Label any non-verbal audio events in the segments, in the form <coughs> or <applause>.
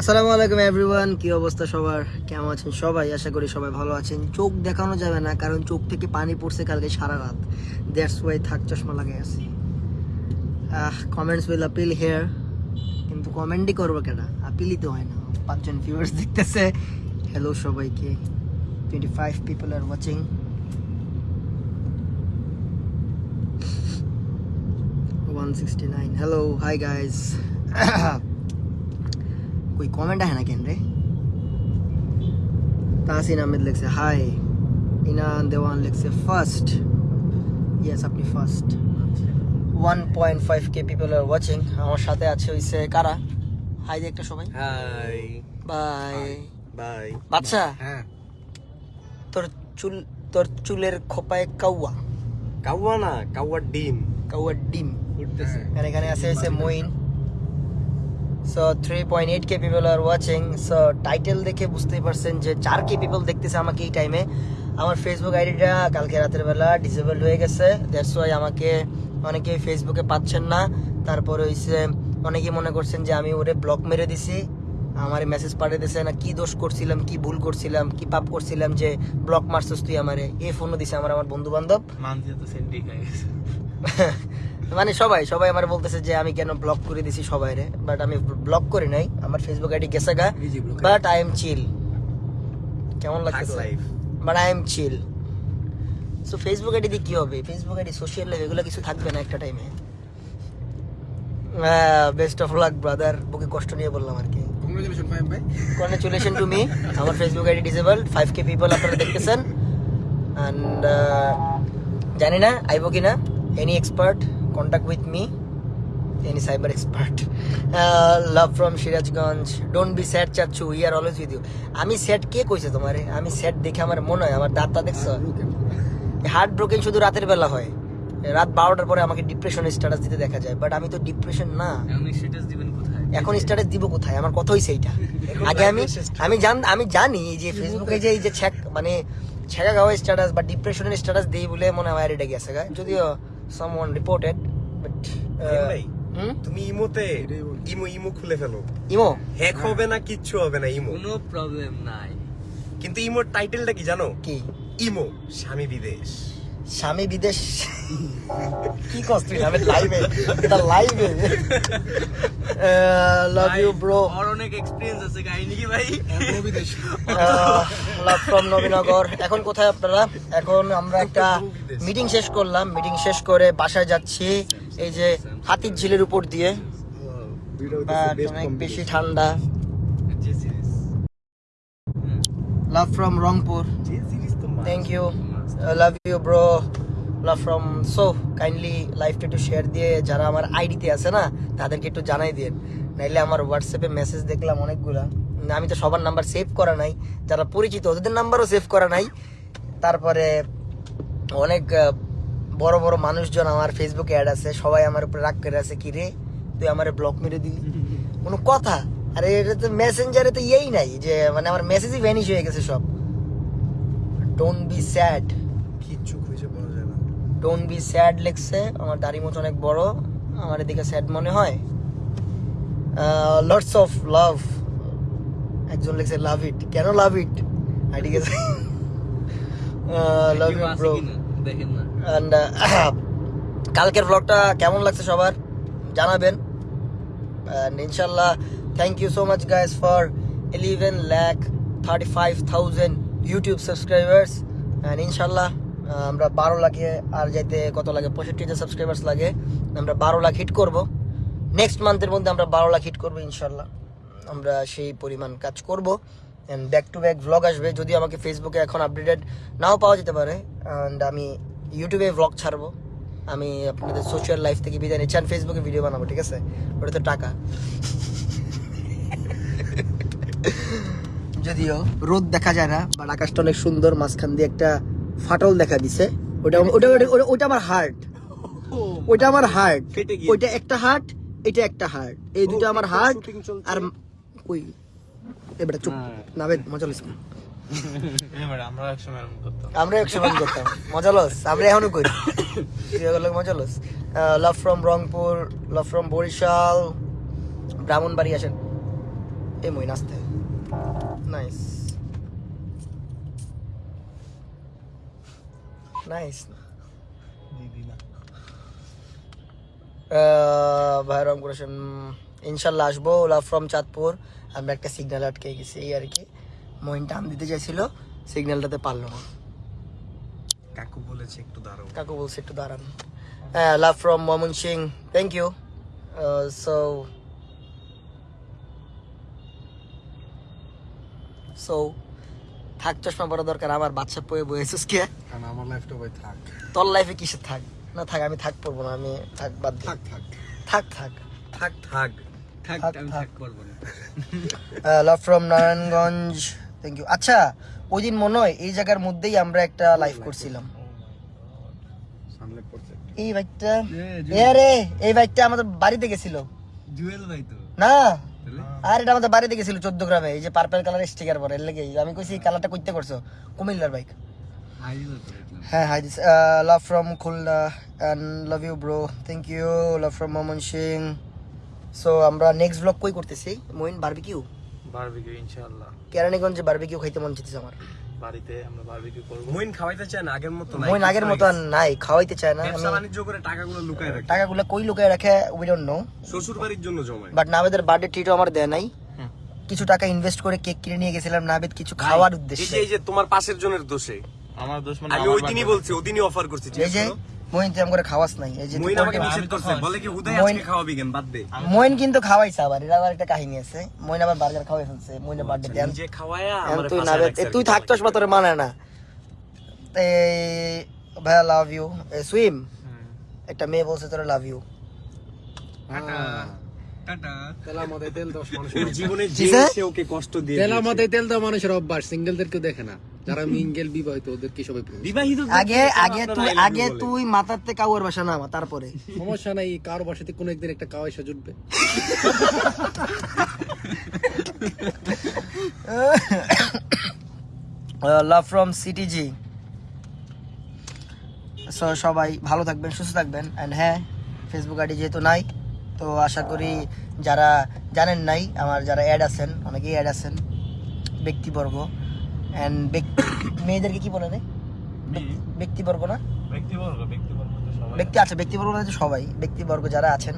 আসসালামু আলাইকুম এভরিওয়ান, কি অবস্থা সবার? কেমন আছেন সবাই? আশা করি সবাই ভালো আছেন। চোখ দেখানো যাবে না, কারণ চোখ থেকে পানি পড়ছে কালকে সারা রাত। দ্যাটস ওয়াই থাক, চশমা লাগিয়ে আছি কমেন্টস উইল আপিল হেয়ার কিন্তু কমেন্টই করব কেন? আপিলই তো হয় না। পাঁচজন ভিউয়ার্স দেখতেছে। হ্যালো সবাইকে। Twenty five people are watching one sixty nine hello hi guys कोई कमेंट है ना केन रे তাহসিন আহমেদ লিখছে হাই ইনান দেওয়ান লিখছে ফার্স্ট ইয়েস আপনি first one point five K people are watching আমার সাথে আছে হইছে কারা হাই দিয়ে একটা সবাই হাই বাই বাই বাচ্চা হ্যাঁ তোর চুল তোর চুলের খোপায় কাউয়া কাউয়া না কাউয়ার ডিম কাউয়ার ডিম উঠতেছে আর এখানে আছে হচ্ছে Moeen so three point eight K people are watching so title দেখে বুঝতেই পারছেন যে চার কে পিপল দেখতেছে আমাকে এই টাইমে আমার ফেসবুক আইডিটা কালকে রাতের বেলা ডিসেবল হয়ে গেছে। দ্যাটস ওয়াই আমাকে অনেকে ফেসবুকে পাচ্ছেন না। তারপরে হইছে অনেকে মনে করছেন যে আমি ওরে ব্লক মেরে দিছি। আমার মেসেজ পাঠিয়ে দিছে না কি দোষ করছিলাম কি ভুল করছিলাম কি পাপ করছিলাম যে ব্লক মারছিস তুই আমারে। এই ফোনও দিছে আমার আমার বন্ধু বান্ধব মানছি তো সেন্টি হয়ে গেছে। <laughs> মানে সবাই সবাই আমার বলতেছে যে আমি কেন ব্লক করে দিছি সবাই রে বাট আমি ব্লক করি নাই। আমার ফেসবুক আইডি গেছে গা বাট আই এম চিল কেমন লাগতেছে? Life but I am chill so Facebook ID দিয়ে কি হবে? ফেসবুক আইডি সোশ্যাল লাইফ এগুলো কিছু থাকবে না একটা টাইমে বেস্ট অফ লাক ব্রাদার বুকে কষ্ট নিয়ে বললাম আর কি। কংগ্রেচুলেশন টু মি আমার Facebook ID disable five K people আপনারা দেখতেছেন। অ্যান্ড জানি না আইবো কি না any expert contact with me any cyber expert love from Sirajganj don't be sad চাচ্ছু we are always with you আমি স্যাড কে কইছে তোমারে? আমি স্যাড দেখে আমার মনে হয় আমার দাঁতটা দেখছ? হার্ট ব্রোকেন শুধু রাতের বেলা হয়। রাত বারোটার পরে আমাকে ডিপ্রেশনের স্ট্যাটাস দিতে দেখা যায়। বাট আমি তো ডিপ্রেশন না। এখন স্ট্যাটাস দিব কোথায়? আমার কথা হইছে এইটা আগে আমি আমি জান আমি জানি যে ফেসবুকে যে এই যে ছ্যাক মানে ছ্যাকা গাওয়া স্ট্যাটাস বা ডিপ্রেশনের স্ট্যাটাস দেই বলে মনে হয় এটা গেছে যদিও সামওয়ান reported but uh, তুমি ইমোতে ইমো ইমো খুলে ফেলো। ইমো? হ্যাক হবে না কিচ্ছু হবে না ইমো। কোনো প্রবলেম নাই। কিন্তু ইমোর টাইটেলটা কি জানো? কি? ইমো স্বামী বিদেশ। স্বামী বিদেশ কি কস তুই? আমি <laughs> লাইভে এটা লাইভে লাভ ইউ ব্রো আর অনেক এক্সপেরিয়েন্স আছে কাহিনী কি ভাই? Love from Nabinagar. এখন কোথায় আপনারা? এখন আমরা একটা মিটিং শেষ করলাম। মিটিং শেষ করে বাসায় যাচ্ছি। এই যে হাতির ঝিলের উপর দিয়ে। অনেক বেশি ঠান্ডা। Love from Rangpur. Thank you love you bro love from so kindly লাইভটা একটু শেয়ার দিয়ে যারা আমার আইডিতে আছে না তাদেরকে একটু জানাই দিন নাইলে আমার হোয়াটসঅ্যাপে মেসেজ দেখলাম অনেকগুলা। আমি তো সবার নাম্বার সেভ করা নাই যারা পরিচিত ওদের নাম্বারও সেভ করা নাই। তারপরে অনেক বড় বড় মানুষজন আমার ফেসবুকে অ্যাড আছে সবাই আমার উপরে রাগ করে আছে কি রে তুই আমার ব্লক মেরে দিলি? <laughs> কোনো কথা। আরে এটা তো মেসেঞ্জারে তো ইয়েই নাই যে মানে আমার মেসেজই ভ্যানিশ হয়ে গেছে সব। ডোন্ট বি স্যাড কিচ্ছু খুঁজে পাওয়া যায় না। ডোন্ট বি স্যাড লিখছে। আমার দাড়ি মতো অনেক বড়। আমার এদিকে স্যাড মনে হয়। লটস অফ লাভ একজন লিখছে লাভ ইট কেন লাভ ইট আইডি গেছে লাভ ইউ ব্রো অ্যান্ড কালকের ব্লগটা কেমন লাগছে সবার? জানাবেন। ইনশাল্লাহ thank you so much guys for eleven lakh thirty five thousand YouTube subscribers and ইনশাল্লাহ আমরা বারো লাখে আর যাইতে কত লাগে? পঁয়ষট্টি হাজার সাবস্ক্রাইবার্স লাগে। আমরা বারো লাখ হিট করব। নেক্সট মান্থের মধ্যে আমরা বারো লাখ হিট করব ইনশাল্লাহ আমরা সেই পরিমাণ কাজ করব। And back to back vlog আসবে। যদি আমাকে ফেসবুকে এখন আপডেটেড নাও পাওয়া যেতে পারে অ্যান্ড আমি ইউটিউবে ভ্লগ ছাড়বো। আমি আপনাদের সোশ্যাল লাইফ থেকে বিদায় নিচ্ছি আর ফেসবুকে ভিডিও বানাবো, ঠিক আছে? ওটা তো টাকা। যদিও রোদ দেখা যায় না বাট আকাশটা অনেক সুন্দর মাঝখান দিয়ে একটা ফাটল দেখা দিছে। ওটা ওটা ওটা- ওটা- ওটা আমার হার্ট ওইটা আমার হার্ট <laughs> ওইটা একটা হার্ট এটা একটা হার্ট এই দুটো আমার হার্ট আর কই? এবারে চুপ। না বে মজা লইস না আমরা একসময় করতাম। একশো বার মজা লস আমরা এখনও করি। এগুলো মজা loss. Love from Rangpur love from Barishal Brahmanbari আসেন। এ মই নাচতে। নাইস নাইস ভাই ভাইরাম করেছেন ইনশাল্লাহ আসব লাভ ফ্রম চাঁদপুর। আমরা একটা সিগন্যাল আটকে গেছি এই আর কি। মহিন টান দিতে চাইছিল সিগন্যালটাতে পারল না। কাকু বলেছে একটু দাঁড়াও। কাকু বলছে একটু দাঁড়ান। হ্যাঁ love from Mymensingh thank you so so থাক চশমা পরা দরকার আমার বাচ্চা পয়ে বয়েছিস কে? আমার লাইফটা ভাই থাক। তোর লাইফে কিসে থাক? না থাক আমি থাক পড়ব না আমি থাক বাদ থাক থাক। থাক থাক। থাক থাক। Love from Narayanganj thank you আচ্ছা ওই দিন মনে হয় এই জায়গার মধ্যেই আমরা একটা লাইভ করছিলাম। oh এই বাইকটা এই বাইকটা আমাদের বাড়িতে গেছিল। জুয়েল ভাই তো। না আর এটা আমাদের বাড়ি গেছিল চোদ্দ গ্রামে এই যে পার্পেল কালার স্টিকার পরে লেগে। আমি কইছি কালারটা করতে করছ? কুমিল্লার বাইক হ্যাঁ hi this love from Khulna and love you bro thank you love from Mymensingh so আমরা নেক্সট ব্লগ কই করতেছি? মইন বারবিকিউ বারবিকিউ ইনশাআল্লাহ। কেরানীগঞ্জে বারবিকিউ খাইতে মন চাইতেছে আমার। বাড়িতে আমরা বারবিকিউ করব। মইন খাওয়াইতে চায় না আগের মতো নাই মইন আগের মতো আর নাই খাওয়াইতে চায় না। ব্যবসা বাণিজ্য করে টাকাগুলো লুকায় রাখে। টাকাগুলো কই লুকায় রাখে উই ডোন্ট নো শ্বশুর বাড়ির জন্য জমায়। বাট নাবেদের বার্থডে ট্রিটও আমার দেয় নাই। কিছু টাকা ইনভেস্ট করে কেক কিনে নিয়ে গেছিলাম নাবেদ কিছু খাওয়ার উদ্দেশ্যে। এই যে তোমার পাশের জনের দোষে। আমার দোষ মানে আমি ওই দিনই। বলছি ওদিনই অফার করছি এই যে মইন তুই করে খাওয়াস নাই এই যে মইন আমাকে নিষেধ করছে বলে কি হুদাই আজকে খাওয়াবি কেন? বাদ দে। মইন কিন্তু খাওয়াইছে আবার এটা আবার একটা কাহিনী আছে। মইন আবার বার্গার খাওয়াই ফেলছে বার্থডে দেন খাওয়ায়া এখন তুই না তুই থাকতোস। তোর মানে না। এই ভাইয়া লাভ ইউ সুইম একটা মেয়ে বলছে তোর লাভ ইউ জীবনে যে সে ওকে কষ্ট দিয়ে তেলা মাথায় তেল দেওয়া মানুষের অভ্যাস সিঙ্গেলদেরকে দেখে না। যারা মিঙ্গেল বিবাহিত ওদেরকে সবাই বিবাহিত আগে আগে তুই আগে তুই মাথাতে কাউয়ার বাসা নামা তারপরে। সমস্যা নাই কারও বাসাতে কোনো একদিন একটা কাওয়াই এসে জুটবে। লাভ ফ্রম সিটিজি সো সবাই ভালো থাকবেন সুস্থ থাকবেন। অ্যান্ড হ্যাঁ ফেসবুক আইডি যেহেতু নাই তো আশা করি যারা জানেন নাই আমার যারা অ্যাড আছেন অনেকেই অ্যাড আছেন ব্যক্তিবর্গ। অ্যান্ড <coughs> মেয়েদেরকে কি বলে রে? ব্যক্তিবর্গ না? ব্যক্তিবর্গ ব্যক্তিবর্গ ব্যক্তি আচ্ছা ব্যক্তিবর্গ বলতে সবাই। ব্যক্তিবর্গ যারা আছেন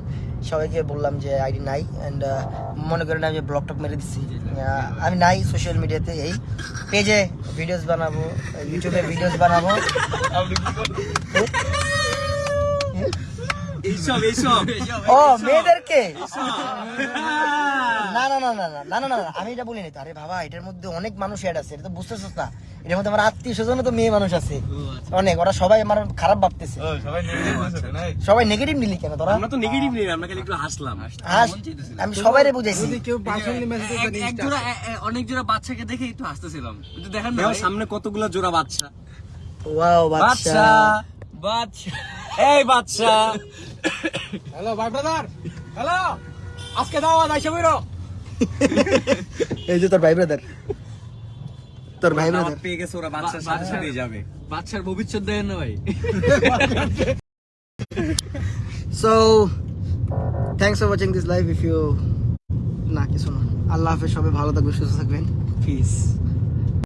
সবাইকে বললাম যে আইডি নাই অ্যান্ড মনে করেন আমি ব্লগ টক মেরে দিচ্ছি আমি নাই সোশ্যাল মিডিয়াতে এই পেজে ভিডিওস বানাবো ইউটিউবে ভিডিওস বানাবো। এইসব ও মেয়েদেরকে? আমি এটা আরে বাবা এটার মধ্যে অনেক মানুষ আছে এটা তো না। মধ্যে আমার আত্মীয় স্বজন তো মেয়ে মানুষ আছে। অনেক ওরা সবাই আমার খারাপ ভাবতেছে। সবাই নেগেটিভ নিলি কেন তোরা? তো নেগেটিভ আমরা খালি একটু হাসলাম। আমি বুঝাইছি। কেউ পার্সোনালি মেসেজ করে এক জোড়া অনেক জোড়া বাচ্চাকে দেখে একটু হাসতেছিলাম। কিন্তু দেখেন না সামনে কতগুলো জোড়া বাচ্চা। ওয়াও বাচ্চা। বাচ্চা। এই বাচ্চা। <coughs> হ্যালো ভাই ব্রাদার হ্যালো আজকে দাও আইসা বইরো। <laughs> এই যে তোর ভাই ব্রাদার তোর ভাই ব্রাদার পেয়ে গেছে ওরা বাচ্চার সাথে সাথে যাবে। বাচ্চার ভবিষ্যৎ দেয় না ভাই। So thanks for watching this live if you না কিছু না। আল্লাহ হাফেজ সবাই ভালো থাকবেন সুস্থ থাকবেন। পিস